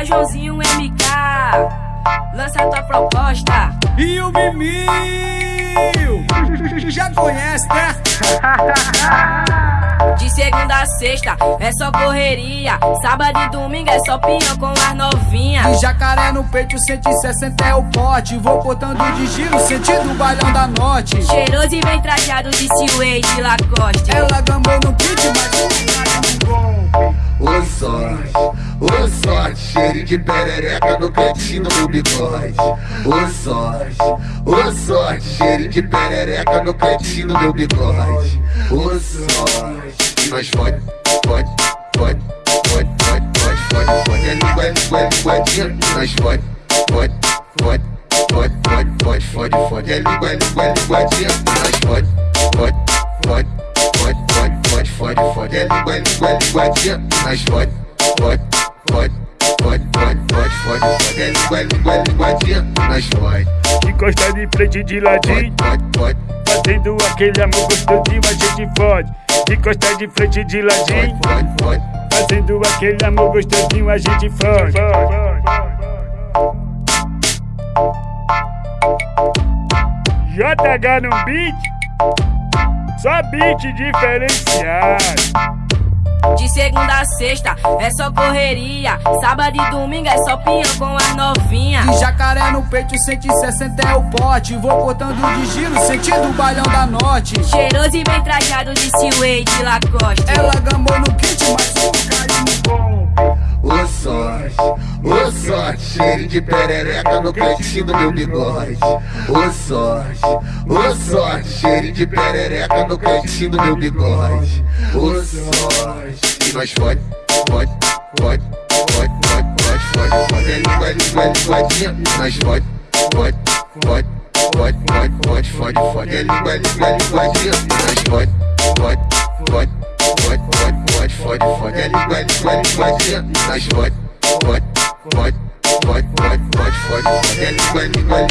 é Joãozinho MK. Lança tua proposta. E o Mimil, já conhece, né? De segunda a sexta é só correria. Sábado e domingo é só pinhão com as novinhas. E jacaré no peito, 160 é o pote. Vou botando de giro, sentindo o bailão da norte. Cheiroso e bem trajado de Seaway de Lacoste. Ela gambou no beat, mas cheiro de perereca no cantinho do bigode o sorte, o sorte, cheiro de perereca no cantinho do bigode o sorte nós pode, pode, pode, pode, pode, pode, pode. fode A língua é língua, Nós pode, pode, pode, pode, pode, pode, pode. fode A língua é língua, Nós pode, pode, pode, pode, pode, pode, pode. fode A língua é língua, Nós pode, pode nós fode, Encosta de frente de ladinho, fode, fode, fazendo aquele amor gostosinho, a gente fode. Encosta de frente de ladinho, fode, fode, fazendo aquele amor gostosinho, a gente fode. JH no beat, só beat diferenciado. De segunda a sexta é só correria. Sábado e domingo é só pinhão com as novinhas. E jacaré no peito, 160 é o pote. Vou botando de giro, sentindo o bailão da norte. Cheiroso e bem trajado de de Lacoste. Ela gambou no kit, mas o caiu no golpe. Ô sorte, ô sorte, cheiro de perereca no cantinho do meu bigode. Ô sorte, ô sorte, cheiro de perereca no cantinho do meu bigode. Ô sorte, e nós fode, fode, fode, fode, fode, fode, fode, fode, é língua, é língua, é linguadinha, nós fode, fode, fode, fode, fode, fode, fode, fode, é língua, é língua, é linguadinha, nós fode, fode, fode, fode, fode, fode, fode, fode, é língua, é língua, é linguadinha, nós fode, fode, fode, fode, fode, fode, fode, fode, é língua,